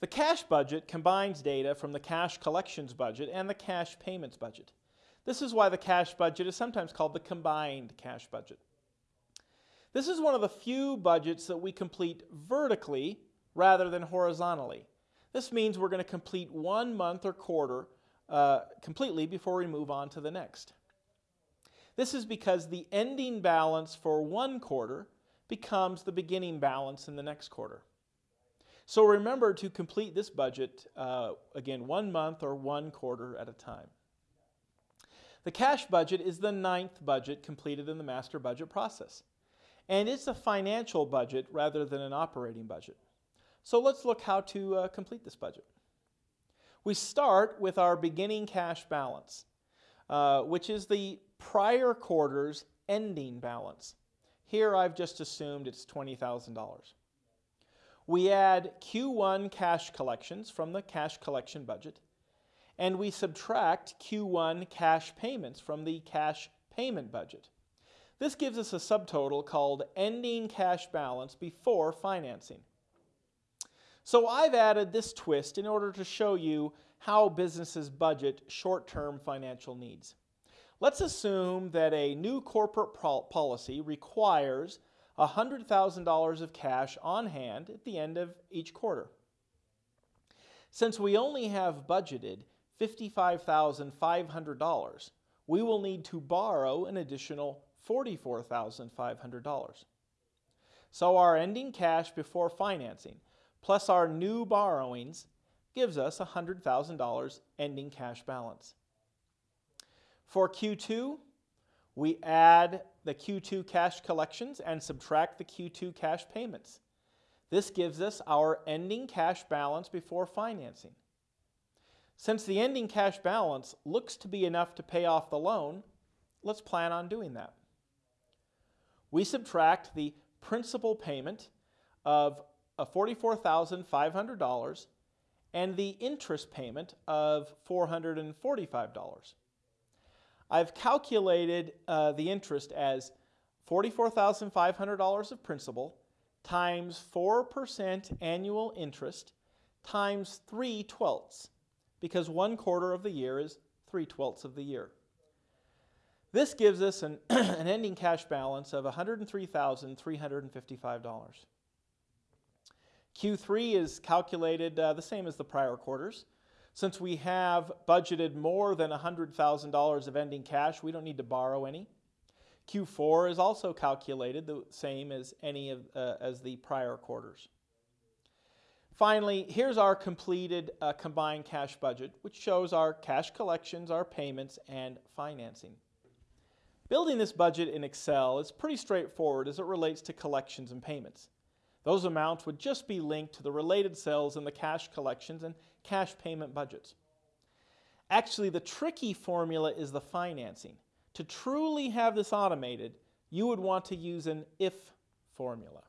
The cash budget combines data from the cash collections budget and the cash payments budget. This is why the cash budget is sometimes called the combined cash budget. This is one of the few budgets that we complete vertically rather than horizontally. This means we're going to complete one month or quarter uh, completely before we move on to the next. This is because the ending balance for one quarter becomes the beginning balance in the next quarter. So remember to complete this budget, uh, again, one month or one quarter at a time. The cash budget is the ninth budget completed in the master budget process. And it's a financial budget rather than an operating budget. So let's look how to uh, complete this budget. We start with our beginning cash balance, uh, which is the prior quarter's ending balance. Here I've just assumed it's $20,000. We add Q1 cash collections from the cash collection budget, and we subtract Q1 cash payments from the cash payment budget. This gives us a subtotal called ending cash balance before financing. So I've added this twist in order to show you how businesses budget short-term financial needs. Let's assume that a new corporate policy requires $100,000 of cash on hand at the end of each quarter. Since we only have budgeted $55,500, we will need to borrow an additional $44,500. So our ending cash before financing plus our new borrowings gives us $100,000 ending cash balance. For Q2, we add the Q2 cash collections and subtract the Q2 cash payments. This gives us our ending cash balance before financing. Since the ending cash balance looks to be enough to pay off the loan, let's plan on doing that. We subtract the principal payment of $44,500 and the interest payment of $445. I've calculated uh, the interest as $44,500 of principal times 4% annual interest times 3 twelfths, because one quarter of the year is 3 twelfths of the year. This gives us an, an ending cash balance of $103,355. Q3 is calculated uh, the same as the prior quarters. Since we have budgeted more than $100,000 of ending cash, we don't need to borrow any. Q4 is also calculated the same as any of uh, as the prior quarters. Finally, here's our completed uh, combined cash budget, which shows our cash collections, our payments, and financing. Building this budget in Excel is pretty straightforward as it relates to collections and payments. Those amounts would just be linked to the related cells in the cash collections and cash payment budgets. Actually, the tricky formula is the financing. To truly have this automated, you would want to use an if formula.